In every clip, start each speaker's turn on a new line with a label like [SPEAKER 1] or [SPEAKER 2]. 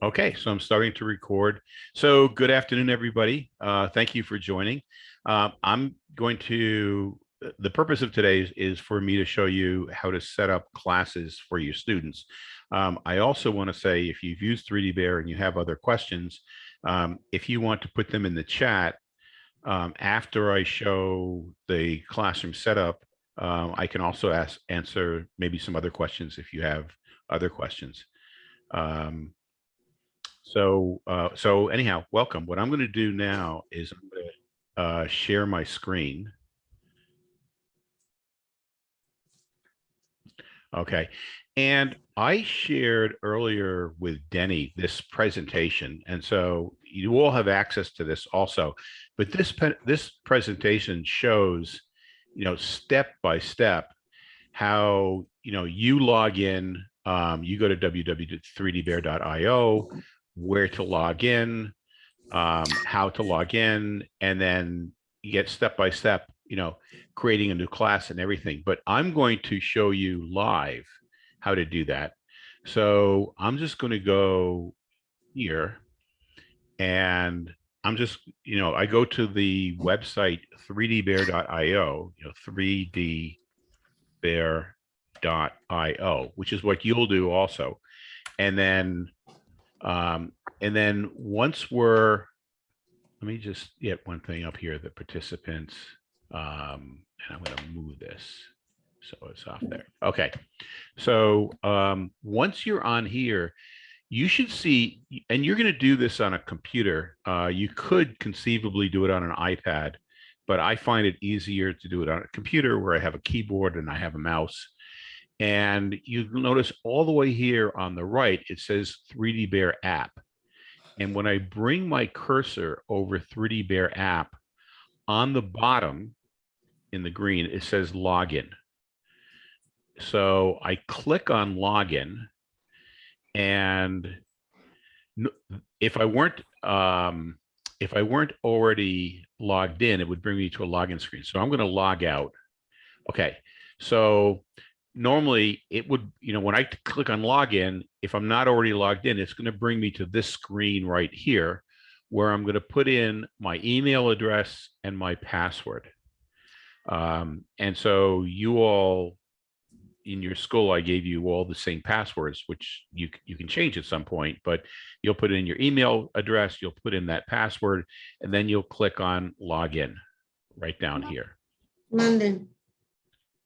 [SPEAKER 1] Okay, so I'm starting to record. So good afternoon, everybody. Uh, thank you for joining. Uh, I'm going to, the purpose of today is, is, for me to show you how to set up classes for your students. Um, I also want to say if you've used 3D Bear and you have other questions, um, if you want to put them in the chat um, after I show the classroom setup, um, I can also ask answer maybe some other questions if you have other questions. Um, so, uh, so anyhow, welcome. What I'm going to do now is I'm going to uh, share my screen. Okay. And I shared earlier with Denny this presentation. And so you all have access to this also. But this, this presentation shows, you know, step by step how, you know, you log in, um, you go to www.3dbear.io, where to log in, um, how to log in, and then you get step by step, you know, creating a new class and everything. But I'm going to show you live how to do that. So I'm just going to go here and I'm just, you know, I go to the website 3dbear.io, you know, 3dbear.io, which is what you'll do also. And then um, and then once we're, let me just get one thing up here, the participants, um, and I'm going to move this. So it's off there. Okay. So um, once you're on here, you should see, and you're going to do this on a computer. Uh, you could conceivably do it on an iPad, but I find it easier to do it on a computer where I have a keyboard and I have a mouse. And you notice all the way here on the right, it says 3D Bear app. And when I bring my cursor over 3D Bear app, on the bottom in the green, it says login. So I click on login and if I weren't um, if I weren't already logged in, it would bring me to a login screen. So I'm going to log out. Okay, so normally it would, you know, when I click on login, if I'm not already logged in, it's going to bring me to this screen right here where I'm going to put in my email address and my password. Um, and so you all in your school, I gave you all the same passwords, which you, you can change at some point, but you'll put in your email address, you'll put in that password, and then you'll click on login right down here.
[SPEAKER 2] Manden.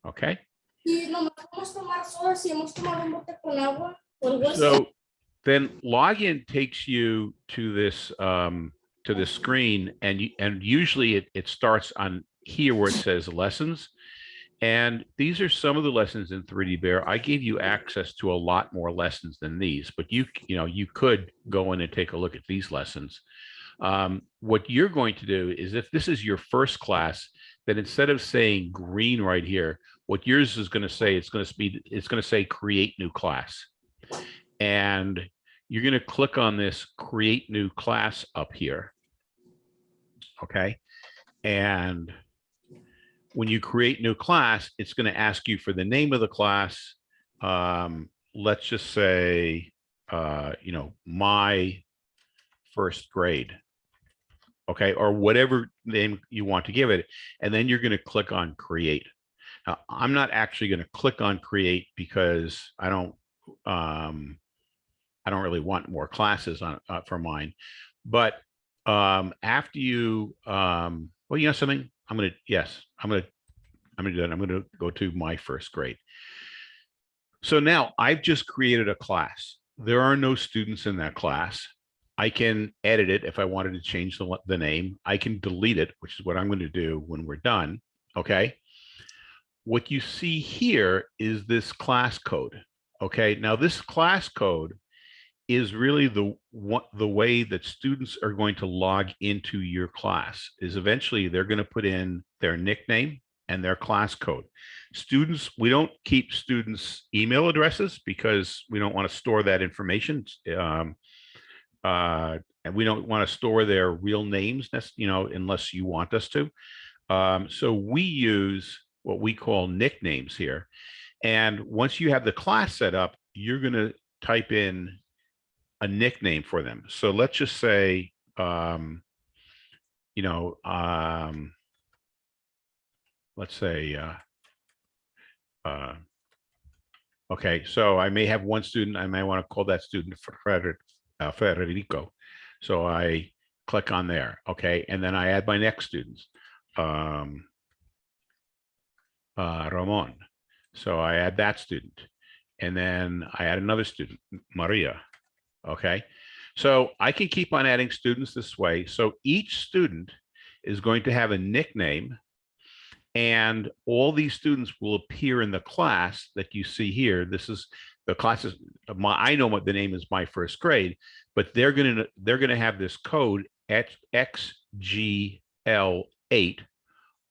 [SPEAKER 1] Okay. So then login takes you to this um, to this screen, and you, and usually it, it starts on here where it says lessons. And these are some of the lessons in 3D Bear. I gave you access to a lot more lessons than these, but you you know you could go in and take a look at these lessons. Um, what you're going to do is if this is your first class, then instead of saying green right here, what yours is going to say, it's going to be, it's going to say create new class. And you're going to click on this create new class up here. Okay. And when you create new class, it's going to ask you for the name of the class. Um, let's just say, uh, you know, my first grade okay, or whatever name you want to give it. And then you're going to click on create. Now, I'm not actually going to click on create because I don't, um, I don't really want more classes on uh, for mine. But um, after you, um, well, you know something, I'm going to, yes, I'm going to, I'm going to do that. I'm going to go to my first grade. So now I've just created a class. There are no students in that class. I can edit it if I wanted to change the, the name. I can delete it, which is what I'm going to do when we're done. Okay. What you see here is this class code. Okay. Now this class code is really the what the way that students are going to log into your class is eventually they're going to put in their nickname and their class code. Students, we don't keep students email addresses because we don't want to store that information. Um, uh, and we don't want to store their real names, you know, unless you want us to. Um, so we use what we call nicknames here. And once you have the class set up, you're going to type in a nickname for them. So let's just say, um, you know, um, let's say, uh, uh, okay, so I may have one student, I may want to call that student Frederick, uh, Federico. So I click on there, okay, and then I add my next students. Um, uh, Ramon. So I add that student. And then I add another student, Maria. Okay. So I can keep on adding students this way. So each student is going to have a nickname and all these students will appear in the class that you see here. This is the classes. My, I know what the name is my first grade, but they're going to, they're going to have this code at XGL8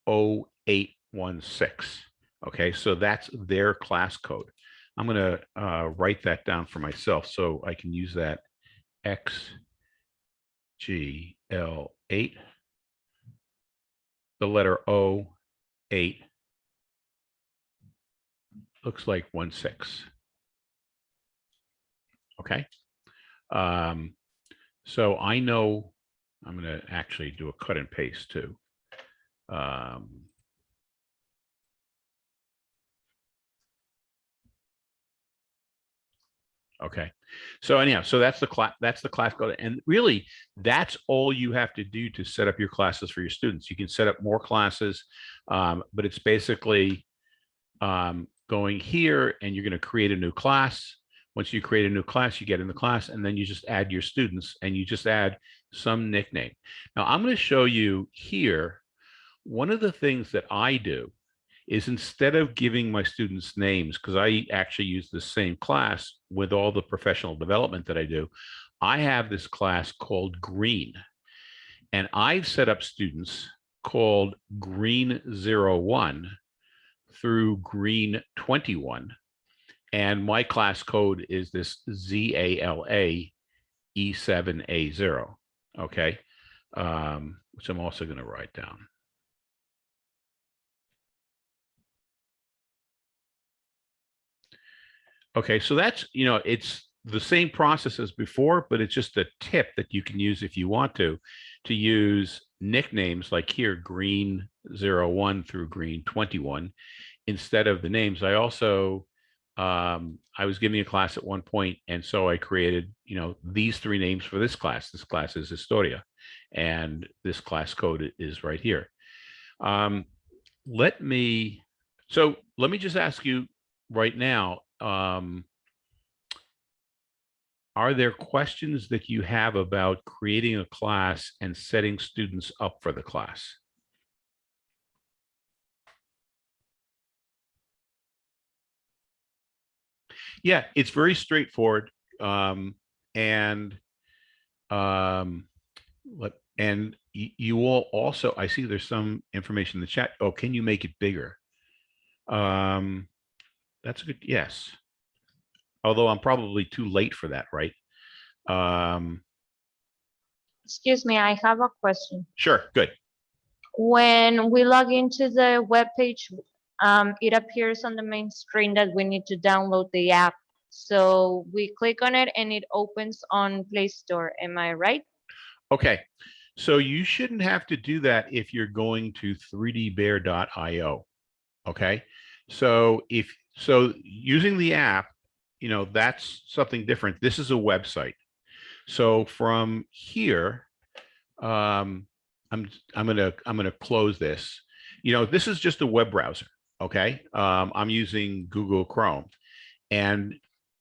[SPEAKER 1] 0816. Okay, so that's their class code. I'm going to uh, write that down for myself so I can use that XGL8, the letter O, 8, looks like 1, 6. Okay. Um, so I know I'm going to actually do a cut and paste too. Um, Okay, so anyhow, so that's the class, that's the class code. And really, that's all you have to do to set up your classes for your students. You can set up more classes, um, but it's basically um, going here and you're going to create a new class. Once you create a new class, you get in the class and then you just add your students and you just add some nickname. Now I'm going to show you here, one of the things that I do is instead of giving my students names, because I actually use the same class with all the professional development that I do, I have this class called Green. And I've set up students called Green 01 through Green 21. And my class code is this ZALA E7A0, okay? Um, which I'm also going to write down. Okay, so that's, you know, it's the same process as before, but it's just a tip that you can use if you want to, to use nicknames like here, green 01 through green 21, instead of the names. I also, um, I was giving a class at one point, and so I created, you know, these three names for this class. This class is Historia, and this class code is right here. Um, let me, so let me just ask you right now, um, are there questions that you have about creating a class and setting students up for the class? Yeah, it's very straightforward. Um, and um, let, and you will also, I see there's some information in the chat. Oh, can you make it bigger? Um, that's a good, yes. Although I'm probably too late for that, right? Um,
[SPEAKER 3] Excuse me, I have a question.
[SPEAKER 1] sure, good.
[SPEAKER 3] When we log into the web page, um, it appears on the main screen that we need to download the app. So we click on it and it opens on Play Store. Am I right?
[SPEAKER 1] Okay, so you shouldn't have to do that if you're going to 3dbear.io. Okay, so if so, using the app, you know, that's something different. This is a website. So from here, um, I'm I'm gonna I'm gonna close this. You know, this is just a web browser. Okay, um, I'm using Google Chrome, and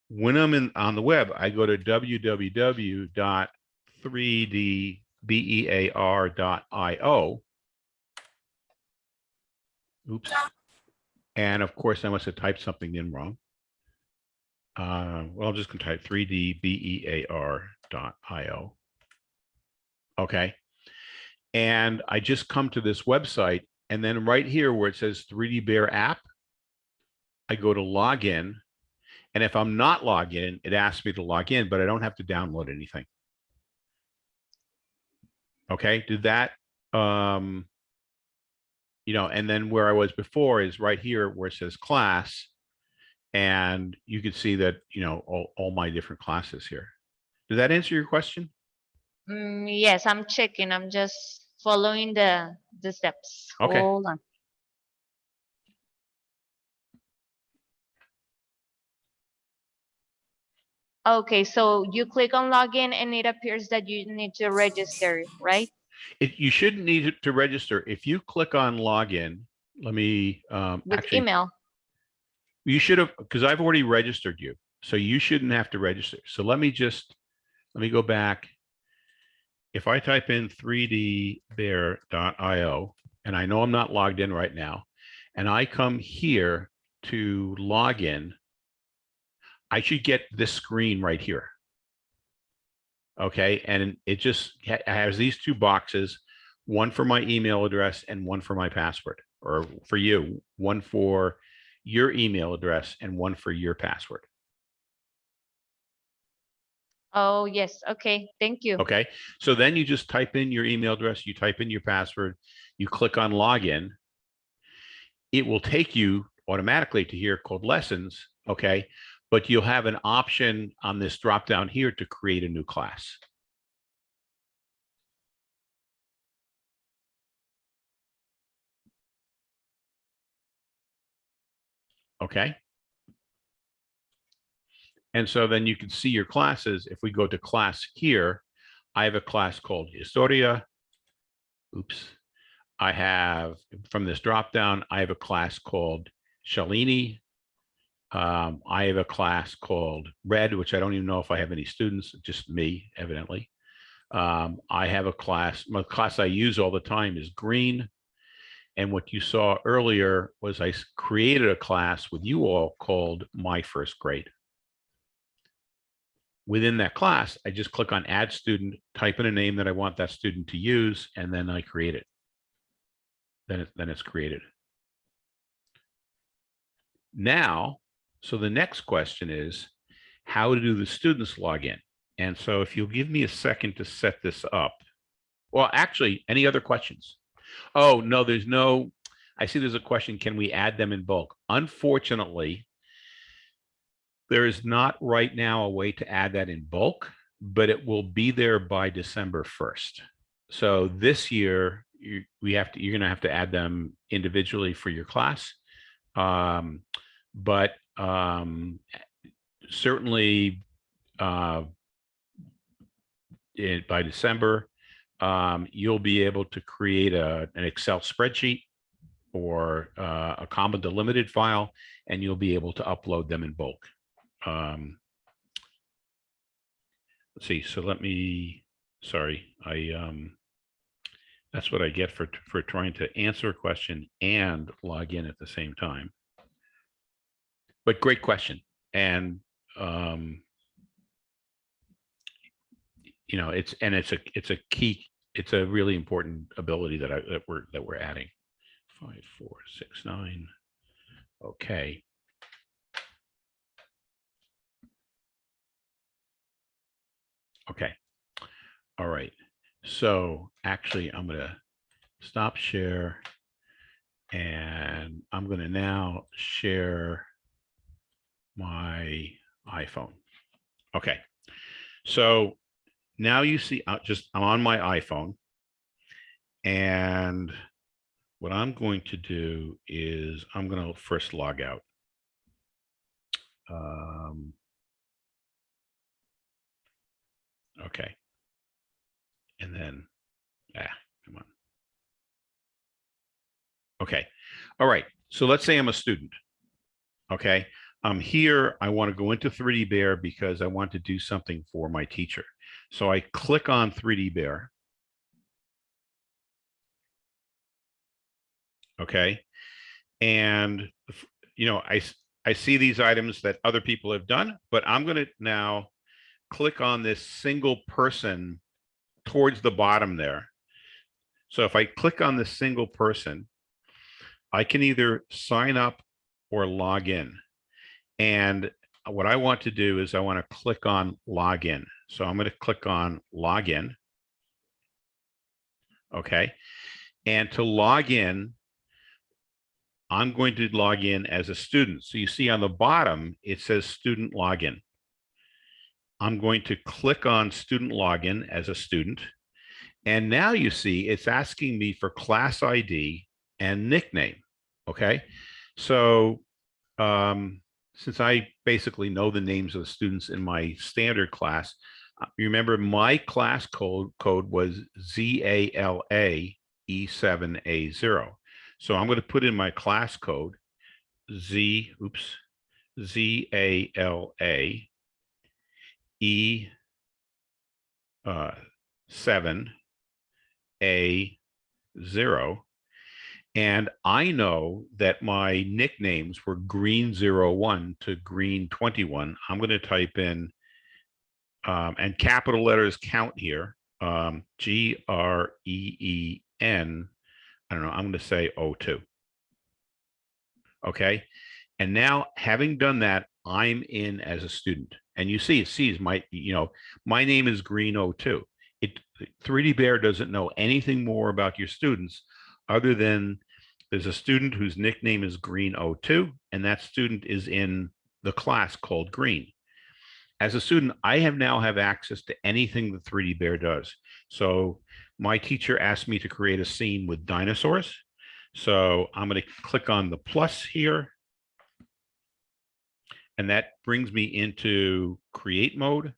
[SPEAKER 1] when I'm in on the web, I go to www.3dbear.io. Oops. And of course, I must have typed something in wrong. Uh, well, I'm just going to type 3dbear.io. Okay. And I just come to this website. And then right here where it says 3D Bear app, I go to login. And if I'm not logged in, it asks me to log in, but I don't have to download anything. Okay, did that, um, you know, and then where I was before is right here where it says class. And you can see that, you know, all, all my different classes here. Did that answer your question?
[SPEAKER 3] Mm, yes, I'm checking. I'm just following the, the steps.
[SPEAKER 1] Okay.
[SPEAKER 3] Hold on. Okay, so you click on login and it appears that you need to register, right?
[SPEAKER 1] It, you shouldn't need to register. If you click on login, let me, um,
[SPEAKER 3] With
[SPEAKER 1] actually,
[SPEAKER 3] email.
[SPEAKER 1] you should have, because I've already registered you. So you shouldn't have to register. So let me just, let me go back. If I type in 3dbear.io, and I know I'm not logged in right now, and I come here to log in, I should get this screen right here. Okay, and it just has these two boxes, one for my email address and one for my password, or for you, one for your email address and one for your password.
[SPEAKER 3] Oh, yes. Okay, thank you.
[SPEAKER 1] Okay, so then you just type in your email address, you type in your password, you click on login. It will take you automatically to here called lessons, okay? But you'll have an option on this drop down here to create a new class. Okay. And so then you can see your classes. If we go to class here, I have a class called Historia. Oops. I have, from this drop down, I have a class called Shalini. Um, I have a class called Red, which I don't even know if I have any students, just me, evidently. Um, I have a class, my class I use all the time is Green. And what you saw earlier was I created a class with you all called My First Grade within that class, I just click on add student, type in a name that I want that student to use, and then I create it. Then it, then it's created. Now, so the next question is, how do the students log in? And so if you'll give me a second to set this up. Well, actually, any other questions? Oh, no, there's no, I see there's a question, can we add them in bulk? Unfortunately, there is not right now a way to add that in bulk, but it will be there by December 1st. So this year, you, we have to, you're gonna have to add them individually for your class. Um, but um, certainly uh, it, by December, um, you'll be able to create a, an Excel spreadsheet or uh, a comma delimited file, and you'll be able to upload them in bulk um let's see so let me sorry i um that's what i get for for trying to answer a question and log in at the same time. But great question and um you know it's and it's a it's a key it's a really important ability that i that we're that we're adding. Five four six nine okay Okay. All right. So actually, I'm going to stop share. And I'm going to now share my iPhone. Okay. So now you see, uh, just I'm on my iPhone. And what I'm going to do is I'm going to first log out. Um, Okay. And then, ah, come on. Okay. All right. So let's say I'm a student. Okay. I'm here. I want to go into 3D Bear because I want to do something for my teacher. So I click on 3D Bear. Okay. And, you know, I, I see these items that other people have done, but I'm going to now click on this single person towards the bottom there. So if I click on this single person, I can either sign up or log in. And what I want to do is I want to click on login. So I'm going to click on login. Okay. And to log in, I'm going to log in as a student. So you see on the bottom, it says student login. I'm going to click on student login as a student. And now you see it's asking me for class ID and nickname. Okay, so um, since I basically know the names of the students in my standard class, uh, remember my class code code was ZALA E7A0. So I'm going to put in my class code Z, oops, Z-A-L-A E uh, seven A zero. And I know that my nicknames were green zero one to green 21. I'm going to type in um, and capital letters count here. Um, G R E E N. I don't know. I'm going to say O2. Okay. And now having done that, I'm in as a student. And you see, it sees my, you know, my name is Green O2. It 3D Bear doesn't know anything more about your students other than there's a student whose nickname is Green O2, and that student is in the class called Green. As a student, I have now have access to anything the 3D Bear does. So my teacher asked me to create a scene with dinosaurs. So I'm going to click on the plus here. And that brings me into create mode.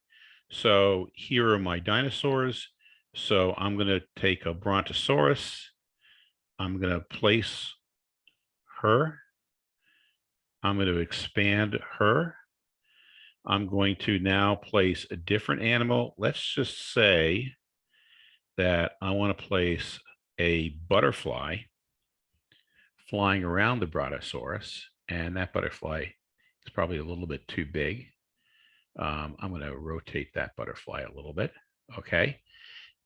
[SPEAKER 1] So here are my dinosaurs. So I'm going to take a brontosaurus. I'm going to place her. I'm going to expand her. I'm going to now place a different animal. Let's just say that I want to place a butterfly flying around the brontosaurus, and that butterfly is probably a little bit too big. Um, I'm going to rotate that butterfly a little bit. Okay.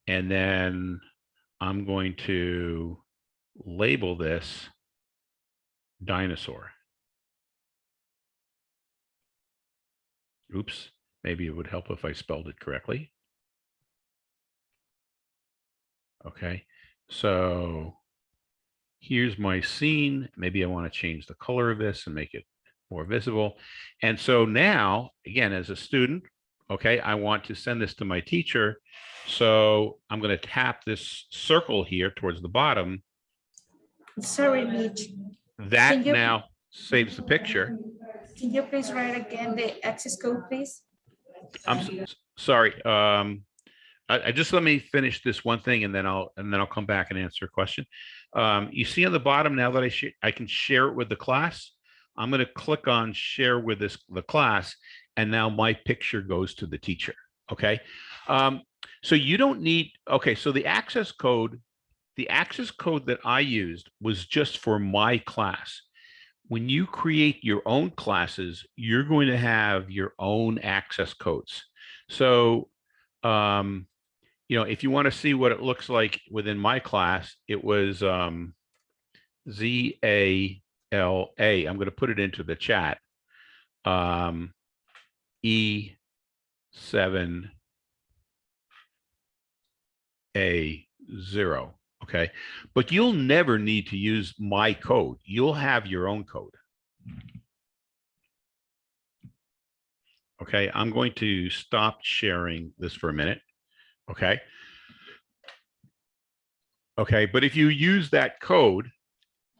[SPEAKER 1] And then I'm going to label this dinosaur. Oops, maybe it would help if I spelled it correctly. Okay, so here's my scene. Maybe I want to change the color of this and make it more visible. And so now, again, as a student, okay, I want to send this to my teacher. So I'm going to tap this circle here towards the bottom.
[SPEAKER 4] Sorry, Mitch.
[SPEAKER 1] That
[SPEAKER 4] you-
[SPEAKER 1] now saves the picture.
[SPEAKER 4] Can you please write again the access code, please?
[SPEAKER 1] I'm s- s- sorry. Um, I, I just let me finish this one thing and then I'll, and then I'll come back and answer a question. Um, you see on the bottom now that I I can share it with the class. I'm going to click on share with this, the class, and now my picture goes to the teacher. Okay. Um, so you don't need, okay. So the access code, the access code that I used was just for my class when you create your own classes, you're going to have your own access codes. So, um, you know, if you want to see what it looks like within my class, it was um, Z-A-L-A. I'm going to put it into the chat. Um, E7 A zero. Okay. But you'll never need to use my code. You'll have your own code. Okay. I'm going to stop sharing this for a minute. Okay. Okay. But if you use that code,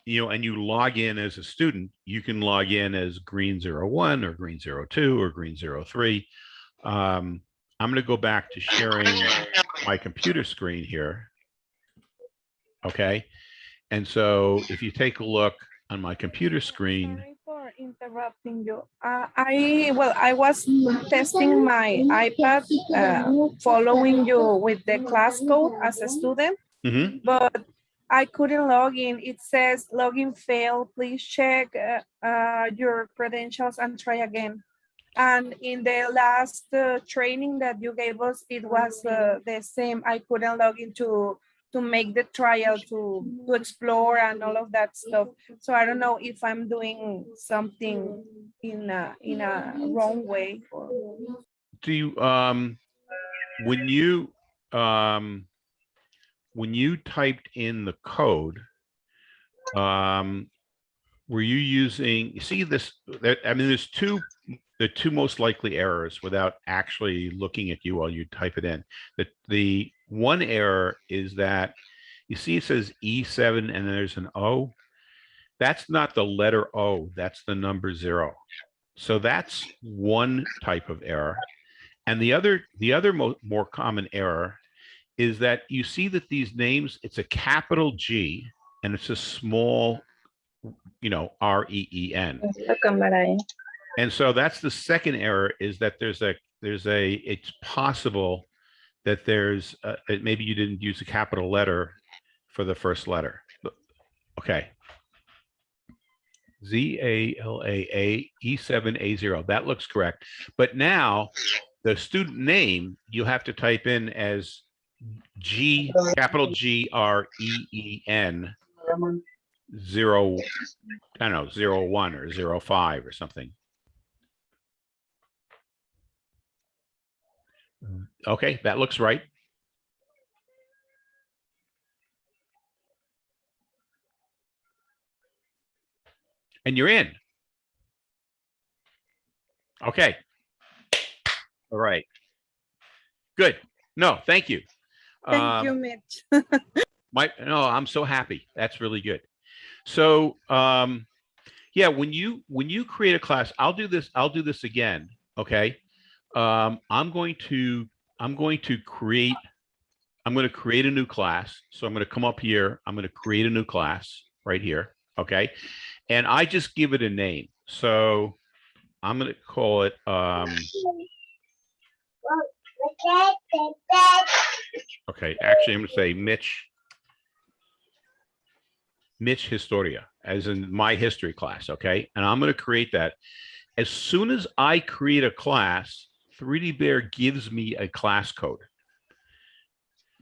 [SPEAKER 1] you know, and you log in as a student, you can log in as green zero one or green zero two or green zero three. Um, I'm going to go back to sharing my computer screen here. Okay. And so if you take a look on my computer screen,
[SPEAKER 5] Sorry for interrupting you. Uh, I, well, I was testing my iPad, uh, following you with the class code as a student,
[SPEAKER 1] Mhm.
[SPEAKER 5] but I couldn't log in. It says login failed. Please check uh, uh, your credentials and try again. And in the last uh, training that you gave us, it was uh, the same. I couldn't log into to make the trial to to explore and all of that stuff. So I don't know if I'm doing something in a in a wrong way or
[SPEAKER 1] do you, um, when you, um, when you typed in the code, um, were you using, you see this, I mean, there's two the two most likely errors without actually looking at you while you type it in. The, the one error is that you see it says E7 and there's an O. That's not the letter O, that's the number zero. So that's one type of error. And the other, the other mo- more common error is that you see that these names, it's a capital G and it's a small, you know, R E E N.
[SPEAKER 3] La cámara ahí.
[SPEAKER 1] And so that's the second error is that there's a, there's a, it's possible that there's, uh, uh, maybe you didn't use a capital letter for the first letter. Okay. Z A L A A E seven A zero, that looks correct. But now the student name, you have to type in as G, capital G R E E N zero, I don't know, zero one or zero five or something. Okay, that looks right. And you're in. Okay. All right. Good. No, thank you.
[SPEAKER 5] Thank
[SPEAKER 1] Um,
[SPEAKER 5] you, Mitch.
[SPEAKER 1] my, no, I'm so happy. That's really good. So, um, yeah, when you, when you create a class, I'll do this, I'll do this again. Okay. Um, I'm going to, I'm going to create, I'm going to create a new class. So I'm going to come up here. I'm going to create a new class right here. Okay. And I just give it a name. So I'm going to call it, um, Okay, actually, I'm gonna say Mitch. Mitch Historia, as in my history class, okay? And I'm gonna create that. As soon as I create a class, 3D Bear gives me a class code.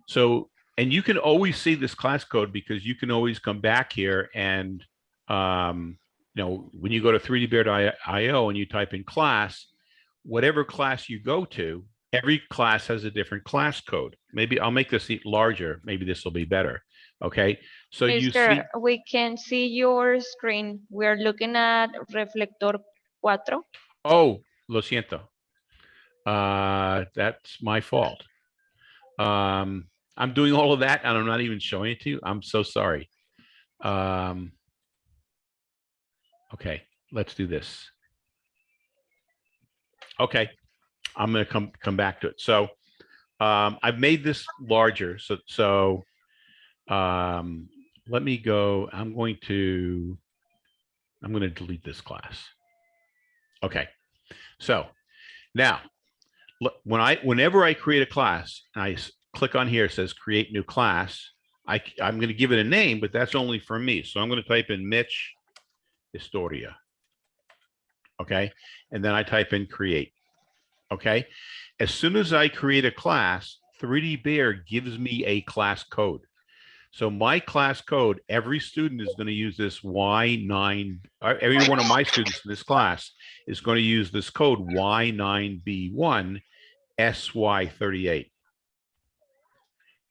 [SPEAKER 1] So, and you can always see this class code because you can always come back here and, um, you know, when you go to 3dbear.io and you type in class, whatever class you go to, every class has a different class code. Maybe I'll make this larger. Maybe this will be better. Okay, so you see,
[SPEAKER 3] we can see your screen. We're looking at Reflector cuatro.
[SPEAKER 1] oh, lo siento. Uh, that's my fault. Um, I'm doing all of that and I'm not even showing it to you. I'm so sorry. Um, okay, let's do this. Okay, I'm gonna come, come back to it. So, um, I've made this larger, so, so, um, let me go, I'm going to, I'm gonna delete this class. Okay, so now, when I, whenever I create a class, I click on here, says create new class. I, I'm gonna give it a name, but that's only for me. So I'm gonna type in Mitch Historia. Okay, and then I type in create. Okay, as soon as I create a class, 3D Bear gives me a class code. So my class code, every student is going to use this Y9, uh, every one of my students in this class is going to use this code Y9B1 SY38.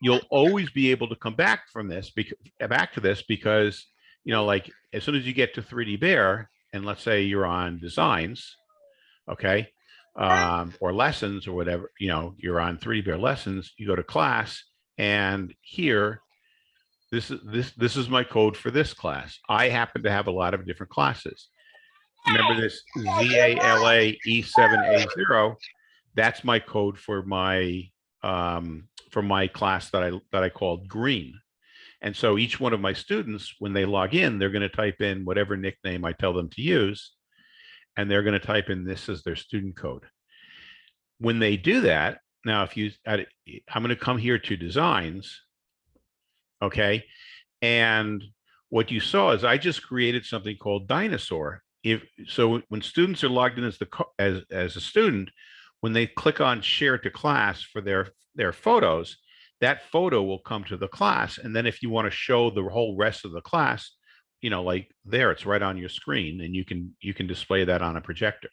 [SPEAKER 1] You'll always be able to come back from this, back to this because, you know, like as soon as you get to 3D Bear, and let's say you're on designs, okay, um, or lessons or whatever, you know, you're on 3D Bear lessons, you go to class, and here, this is this this is my code for this class. I happen to have a lot of different classes. Remember this ZALA E7A0, that's my code for my um, for my class that I that I called green. And so each one of my students, when they log in, they're going to type in whatever nickname I tell them to use, and they're going to type in this as their student code. When they do that, now if you, I'm going to come here to designs, okay? And what you saw is I just created something called dinosaur. If so, when students are logged in as the as as a student, when they click on share to class for their their photos, that photo will come to the class. And then if you want to show the whole rest of the class, you know, like there, it's right on your screen, and you can you can display that on a projector.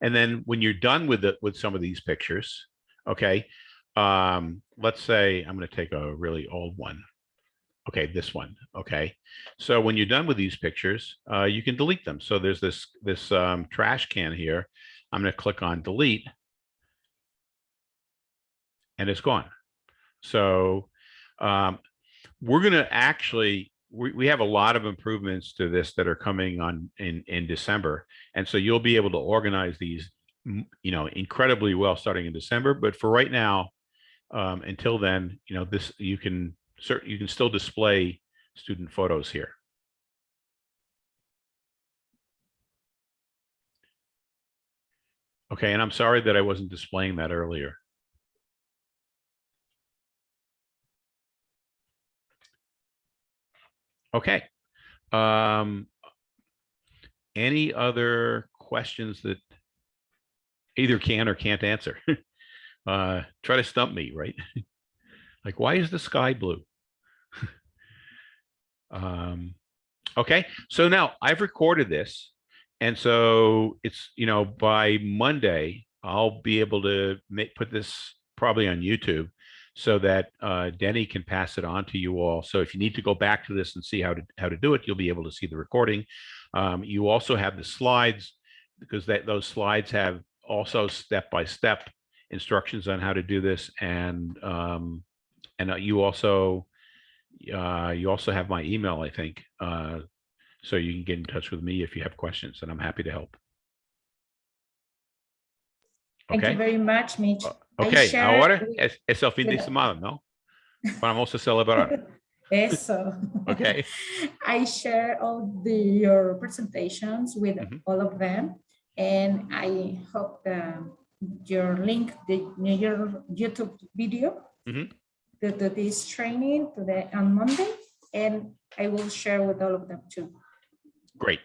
[SPEAKER 1] And then when you're done with it with some of these pictures, okay, um, let's say I'm going to take a really old one. Okay, this one. Okay. So when you're done with these pictures, uh, you can delete them. So there's this, this, um, trash can here. I'm going to click on delete. And it's gone. So, um, we're going to actually, we, we have a lot of improvements to this that are coming on in, in December. And so you'll be able to organize these, you know, incredibly well starting in December. But for right now, um, until then, you know, this, you can, you can still display student photos here. Okay, and I'm sorry that I wasn't displaying that earlier. Okay. Um, any other questions that either can or can't answer? Uh, try to stump me, right? Like, why is the sky blue? Um, okay, so now I've recorded this. And so it's, you know, by Monday, I'll be able to make, put this probably on YouTube so that uh, Denny can pass it on to you all. So if you need to go back to this and see how to, how to do it, you'll be able to see the recording. Um, you also have the slides because that, those slides have also step-by-step instructions on how to do this. And, um, and uh, you also, uh, you also have my email, I think. Uh, so you can get in touch with me if you have questions and I'm happy to help.
[SPEAKER 4] Thank you very much, Mitch. I
[SPEAKER 1] ok,
[SPEAKER 4] share
[SPEAKER 1] ahora es, es el fin de semana, ¿no? Vamos a celebrar,
[SPEAKER 4] Eso.
[SPEAKER 1] ok?
[SPEAKER 4] I share all the, your presentations with
[SPEAKER 1] Mhm.
[SPEAKER 4] all of them. And I hope the, your link, the, your YouTube video
[SPEAKER 1] Mhm.
[SPEAKER 4] to, to this training to the, on Monday. And I will share with all of them too.
[SPEAKER 1] Great,